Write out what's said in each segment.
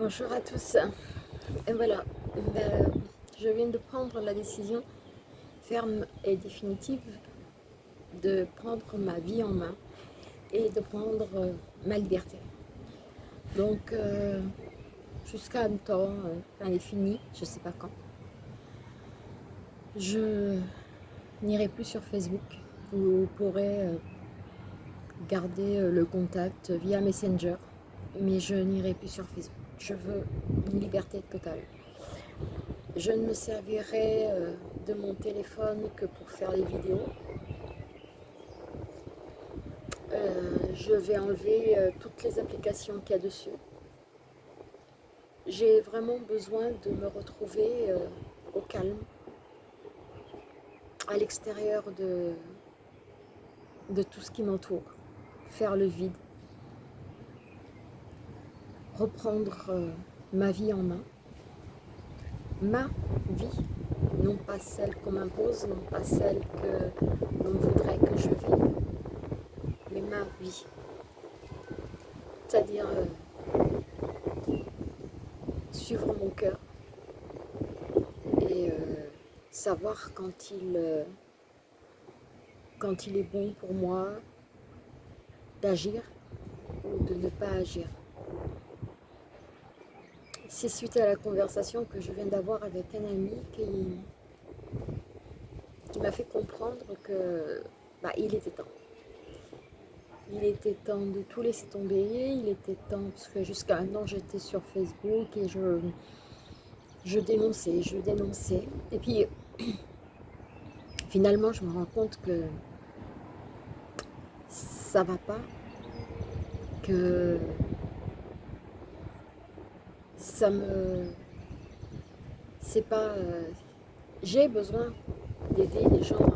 Bonjour à tous. Et voilà, ben, je viens de prendre la décision ferme et définitive de prendre ma vie en main et de prendre euh, ma liberté. Donc, euh, jusqu'à un temps euh, indéfini, je ne sais pas quand, je n'irai plus sur Facebook. Vous pourrez garder le contact via Messenger, mais je n'irai plus sur Facebook je veux une liberté totale. Je ne me servirai euh, de mon téléphone que pour faire les vidéos. Euh, je vais enlever euh, toutes les applications qu'il y a dessus. J'ai vraiment besoin de me retrouver au calme, à l'extérieur de, de tout ce qui m'entoure, faire le vide reprendre euh, ma vie en main, ma vie, non pas celle qu'on m'impose, non pas celle que l'on voudrait que je vive, mais ma vie. C'est-à-dire euh, suivre mon cœur et euh, savoir quand il, quand il est bon pour moi d'agir ou de ne pas agir. C'est suite à la conversation que je viens d'avoir avec un ami qui, m'a fait comprendre que bah, il était temps. Il était temps de tout laisser tomber, il était temps, parce que jusqu'à maintenant j'étais sur Facebook et je, je dénonçais, je dénonçais. Et puis finalement je me rends compte que ça va pas, que ça me... C'est pas... Euh, j'ai besoin d'aider les gens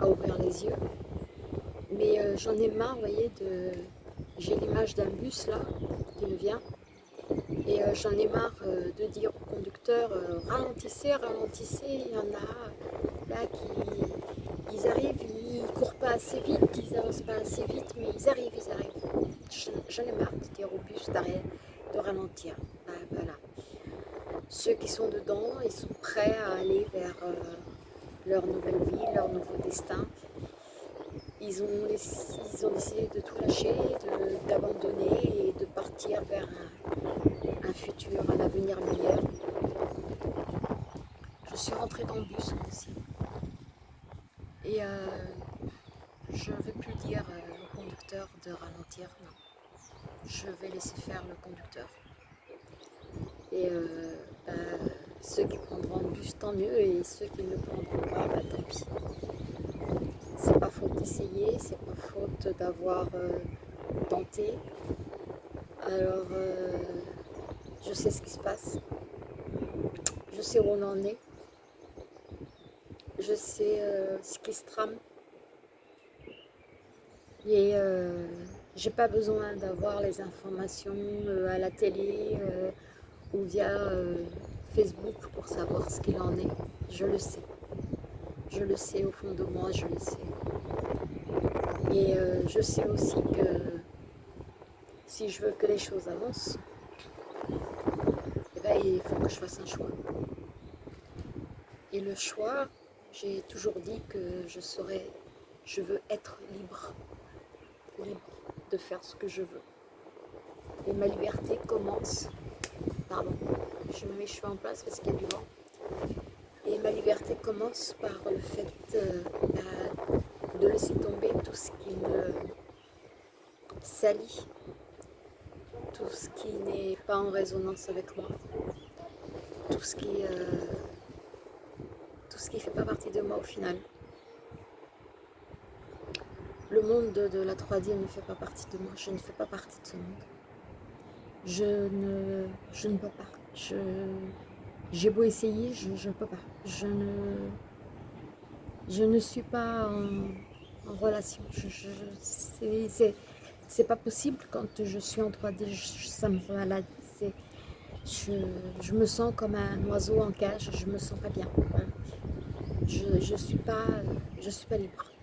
à, ouvrir les yeux. Mais euh, j'en ai marre, vous voyez, de... J'ai l'image d'un bus là, qui me vient. Et euh, j'en ai marre de dire au conducteur ralentissez, ralentissez. Il y en a là qui ils arrivent, ils courent pas assez vite, ils avancent pas assez vite, mais ils arrivent, ils arrivent. J'en ai marre de dire au bus d'arrière ralentir. Ben, voilà. Ceux qui sont dedans, ils sont prêts à aller vers euh, leur nouvelle vie, leur nouveau destin. Ils ont, ils ont décidé de tout lâcher, d'abandonner et de partir vers un, futur, un avenir meilleur. Je suis rentrée dans le bus aussi. Et euh, je ne vais plus dire euh, au conducteur de ralentir, non je vais laisser faire le conducteur. Et euh, bah, ceux qui prendront le bus, tant mieux, et ceux qui ne le prendront pas, bah, tant pis. C'est pas faute d'essayer, c'est pas faute d'avoir euh, tenté. Alors, euh, je sais ce qui se passe, je sais où on en est, je sais ce qui se trame. Et j'ai pas besoin d'avoir les informations euh, à la télé euh, ou via euh, Facebook pour savoir ce qu'il en est. Je le sais. Je le sais au fond de moi, je le sais. Et je sais aussi que si je veux que les choses avancent, eh ben, il faut que je fasse un choix. Et le choix, j'ai toujours dit que je serais, je veux être libre. Libre de faire ce que je veux. Et ma liberté commence, pardon, je me mets cheveux en place parce qu'il y a du vent. Et ma liberté commence par le fait euh, de laisser tomber tout ce qui me salit, tout ce qui n'est pas en résonance avec moi, tout ce qui, euh, ce qui fait pas partie de moi au final. Monde de, la 3D ne fait pas partie de moi, je ne fais pas partie de ce monde. Je ne, je ne peux pas. J'ai beau essayer, je ne peux pas. Je ne, je ne suis pas en, relation. Je, je c'est pas possible quand je suis en 3D, ça me rend malade. Je, je, me sens comme un oiseau en cage, je me sens pas bien. Je, je suis pas, je suis pas libre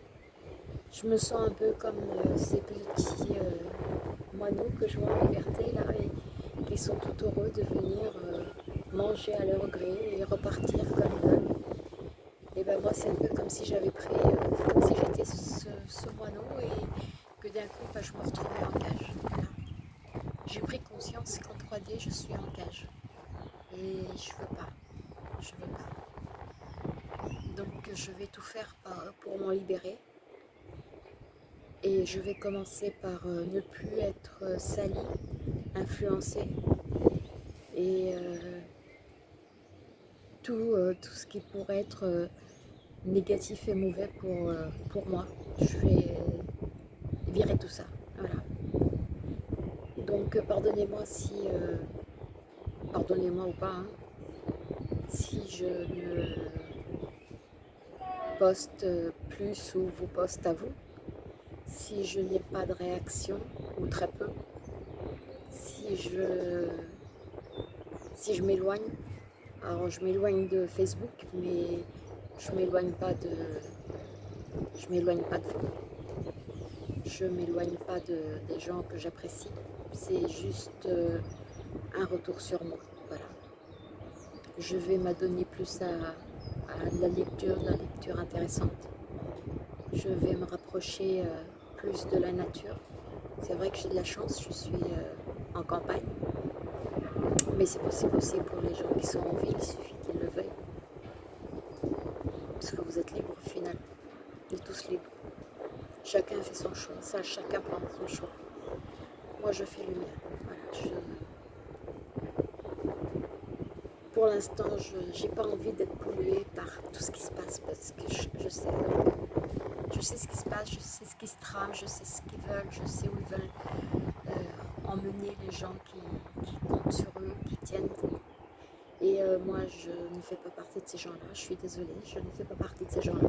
je me sens un peu comme euh, ces petits euh, moineaux que je vois en liberté là et ils sont tout heureux de venir euh, manger à leur gré et repartir comme ils veulent. Et ben moi c'est un peu comme si j'avais pris, comme si j'étais ce, moineau et que d'un coup ben, je me retrouvais en cage. J'ai pris conscience qu'en 3D je suis en cage. Et je veux pas. Je veux pas. Donc je vais tout faire pour m'en libérer. Et je vais commencer par euh, ne plus être sali, influencé. Et euh, tout, euh, tout ce qui pourrait être négatif et mauvais pour, pour moi, je vais virer tout ça. Voilà. Donc pardonnez-moi si... pardonnez-moi ou pas, hein, si je ne poste plus ou vous poste à vous si je n'ai pas de réaction, ou très peu, si je, si je m'éloigne, alors je m'éloigne de Facebook, mais je m'éloigne pas de, je m'éloigne pas de je m'éloigne pas de, des gens que j'apprécie, c'est juste euh, un retour sur moi, voilà. Je vais m'adonner plus à, à la lecture, la lecture intéressante. Je vais me rapprocher euh, plus de la nature. C'est vrai que j'ai de la chance, je suis euh, en campagne. Mais c'est possible aussi pour les gens qui sont en ville, il suffit qu'ils le veuillent. Parce que vous êtes libre au final. Êtes tous libres. Chacun fait son choix, ça, chacun prend son choix. Moi, je fais le mien. Pour l'instant, je n'ai pas envie d'être polluée par tout ce qui se passe parce que je sais je sais ce qui se passe, je sais ce qui se trame, je sais ce qu'ils veulent, je sais où ils veulent euh, emmener les gens qui, comptent sur eux, qui tiennent. Et euh, moi, je ne fais pas partie de ces gens-là. Je suis désolée, je ne fais pas partie de ces gens-là.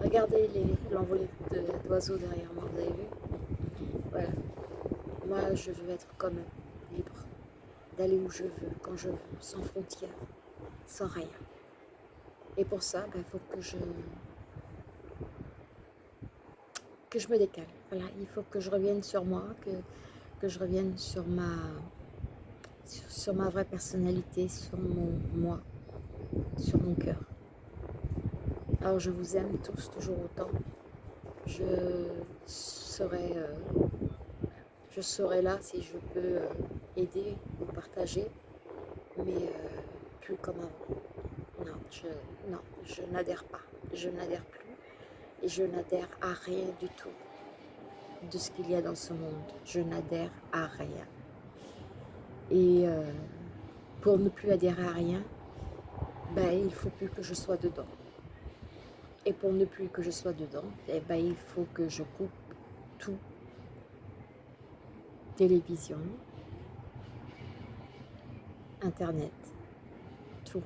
Regardez l'envolée d'oiseaux derrière moi, vous avez vu? Voilà. Moi, je veux être comme eux, libre, d'aller où je veux, quand je veux, sans frontières, sans rien. Et pour ça, il ben, faut que je que je me décale. Voilà, il faut que je revienne sur moi, que, que je revienne sur ma, sur, ma vraie personnalité, sur mon moi, sur mon cœur. Alors je vous aime tous toujours autant. Je serai, euh, je serai là si je peux euh, aider ou partager, mais euh, plus comme avant. Non, je, non, je n'adhère pas. Je n'adhère plus et je n'adhère à rien du tout de ce qu'il y a dans ce monde. Je n'adhère à rien. Et euh, pour ne plus adhérer à rien, ben, il faut plus que je sois dedans. Et pour ne plus que je sois dedans, eh ben, il faut que je coupe tout. Télévision, Internet, tout.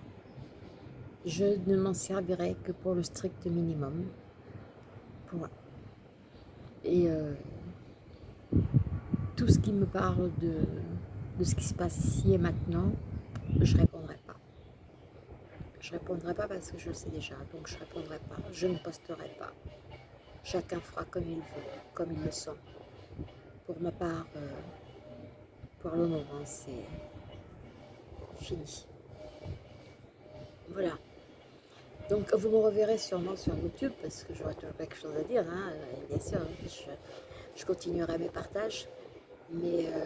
Je ne m'en servirai que pour le strict minimum. Et euh, tout ce qui me parle de, de, ce qui se passe ici et maintenant, je répondrai pas. Je répondrai pas parce que je le sais déjà, donc je répondrai pas. Je ne posterai pas. Chacun fera comme il veut, comme il le sent. Pour ma part, euh, pour le moment, c'est fini. Voilà. Donc vous me reverrez sûrement sur YouTube parce que j'aurai toujours quelque chose à dire. Hein. Bien sûr, je, continuerai mes partages, mais euh,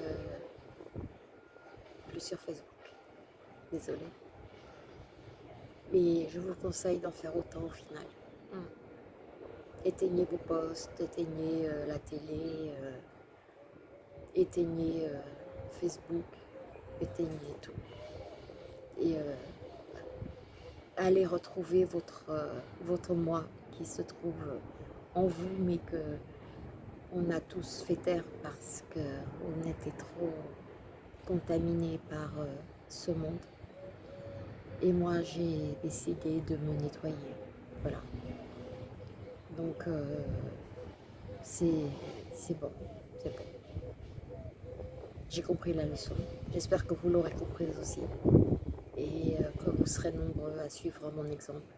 plus sur Facebook. Désolée. Mais je vous conseille d'en faire autant au final. Hum. Éteignez vos posts, éteignez euh, la télé, euh, éteignez Facebook, éteignez tout. Et allez retrouver votre, euh, votre moi qui se trouve en vous, mais que on a tous fait taire parce qu'on était trop contaminés par euh, ce monde. Et moi, j'ai décidé de me nettoyer. Voilà. Donc, euh, c'est bon. C'est bon. J'ai compris la leçon. J'espère que vous l'aurez comprise aussi et euh, vous serez nombreux à suivre mon exemple.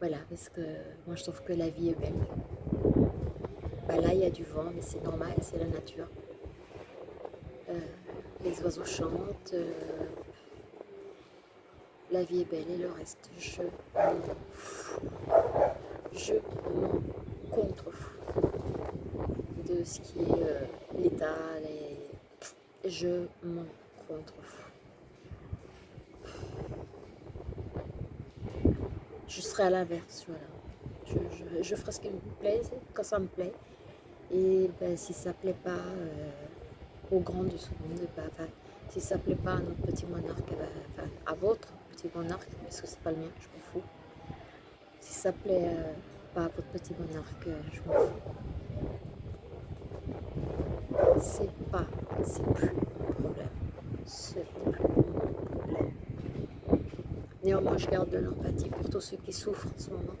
Voilà, parce que moi je trouve que la vie est belle. Bah là, il y a du vent, mais c'est normal, c'est la nature. Euh, les oiseaux chantent, euh, la vie est belle et le reste, je. Je m'en contrefous de ce qui est euh, l'état, je m'en contrefous. Je serai à l'inverse, voilà. Je, ferai ce qui me plaît, quand ça me plaît. Et ben, si ça ne plaît pas euh, au grand de monde, ben, si ça ne plaît pas à notre petit monarque, ben, à votre petit monarque, parce que c'est pas le mien, je m'en fous. Si ça plaît euh, pas à votre petit monarque, euh, je m'en fous. C'est pas, c'est plus mon problème. C'est plus mon problème. Néanmoins, je garde de l'empathie pour tous ceux qui souffrent en ce moment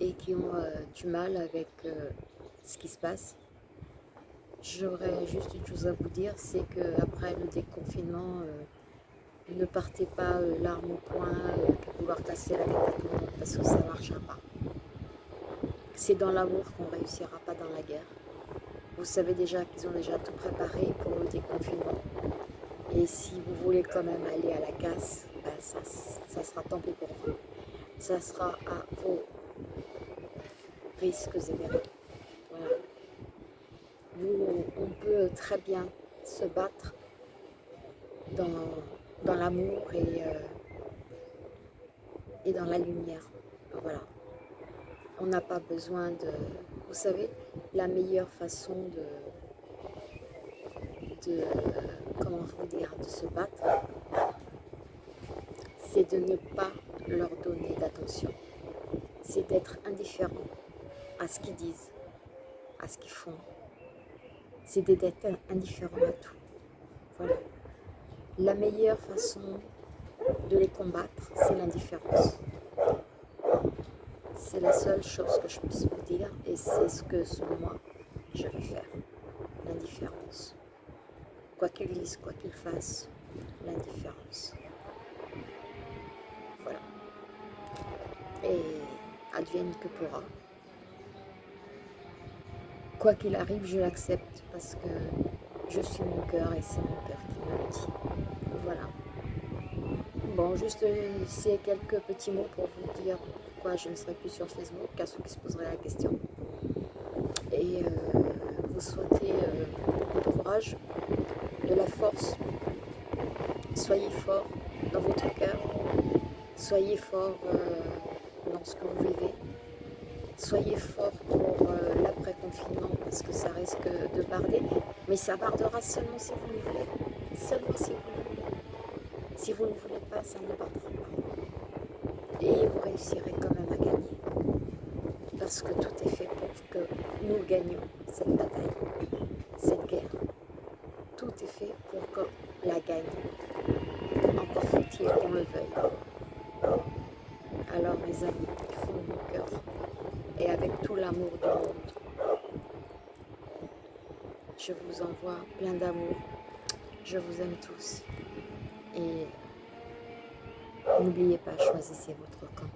et qui ont euh, du mal avec ce qui se passe. J'aurais juste une chose à vous dire, c'est qu'après le déconfinement, ne partez pas euh, l'arme au poing euh, pour vouloir casser la tête à tout le monde parce que ça ne marchera pas. C'est dans l'amour qu'on réussira, pas dans la guerre. Vous savez déjà qu'ils ont déjà tout préparé pour le déconfinement. Et si vous voulez quand même aller à la casse, ça, ça sera tant pis pour vous. Ça sera à vos risques et périls. Voilà. On peut très bien se battre dans dans l'amour et, euh, et dans la lumière. Voilà. On n'a pas besoin de... Vous savez, la meilleure façon de... de comment vous dire, de se battre, c'est de ne pas leur donner d'attention. C'est d'être indifférent à ce qu'ils disent, à ce qu'ils font. C'est d'être indifférent à tout. Voilà la meilleure façon de les combattre, c'est l'indifférence. C'est la seule chose que je puisse vous dire et c'est ce que, selon moi, je vais faire. L'indifférence. Quoi qu'ils disent, quoi qu'ils fassent, l'indifférence. Voilà. Et advienne que pourra. Quoi qu'il arrive, je l'accepte parce que je suis mon cœur et c'est mon cœur qui me dit. Voilà. Bon, juste c'est quelques petits mots pour vous dire pourquoi je ne serai plus sur Facebook, à ceux qui se poseraient la question. Et euh, vous souhaitez euh, de courage, de la force. Soyez fort dans votre cœur. Soyez fort euh, ce que vous vivez. Soyez fort pour l'après-confinement parce que ça risque de barder. Mais ça bardera seulement si vous le voulez. Seulement si vous le voulez. Si vous ne voulez pas, ça ne partira pas. Et vous réussirez quand même à gagner. Parce que tout est fait pour que nous gagnions cette bataille, cette guerre. Tout est fait pour qu'on la gagne. Encore faut-il qu'on le veuille. Alors mes amis, fond de mon cœur, et avec tout l'amour du monde, je vous envoie plein d'amour. Je vous aime tous. Et n'oubliez pas, choisissez votre camp.